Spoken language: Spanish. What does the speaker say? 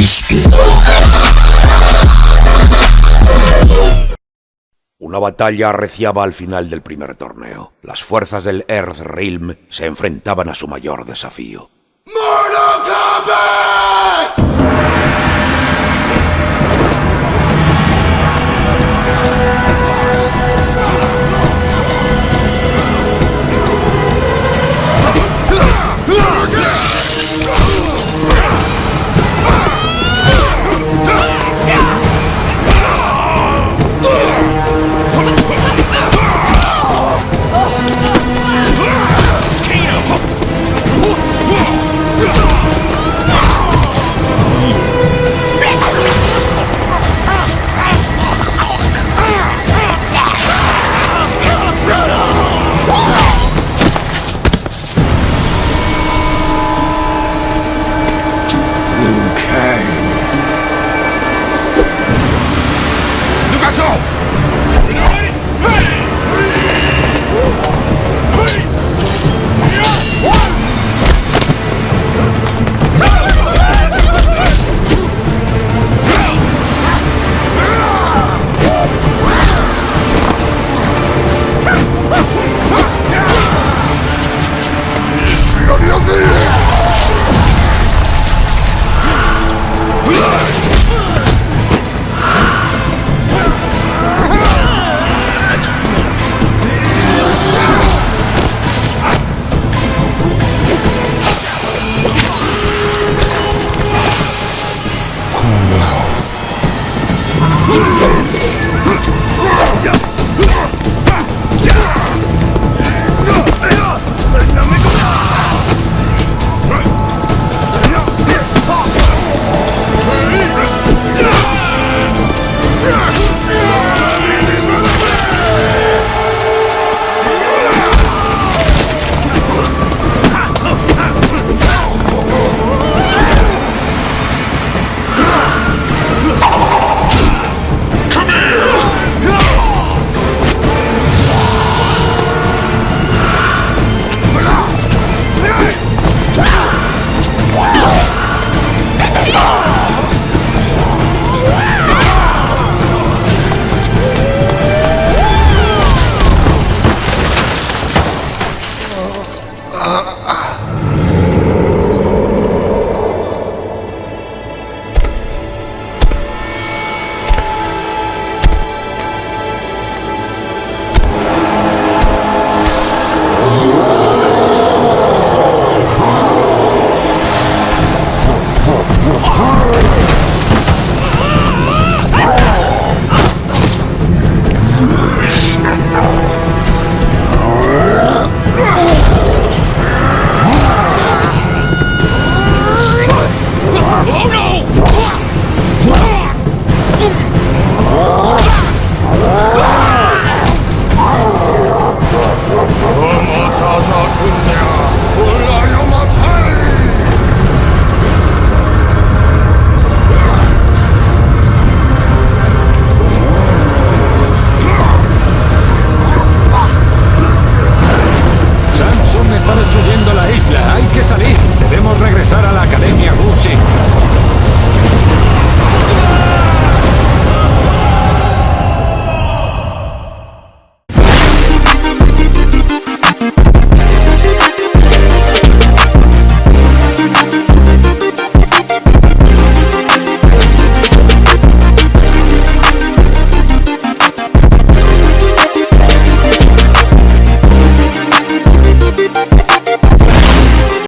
Cristo. Una batalla arreciaba al final del primer torneo. Las fuerzas del Earth Realm se enfrentaban a su mayor desafío. fear. la isla. Hay que salir. Debemos regresar a la Academia Gucci.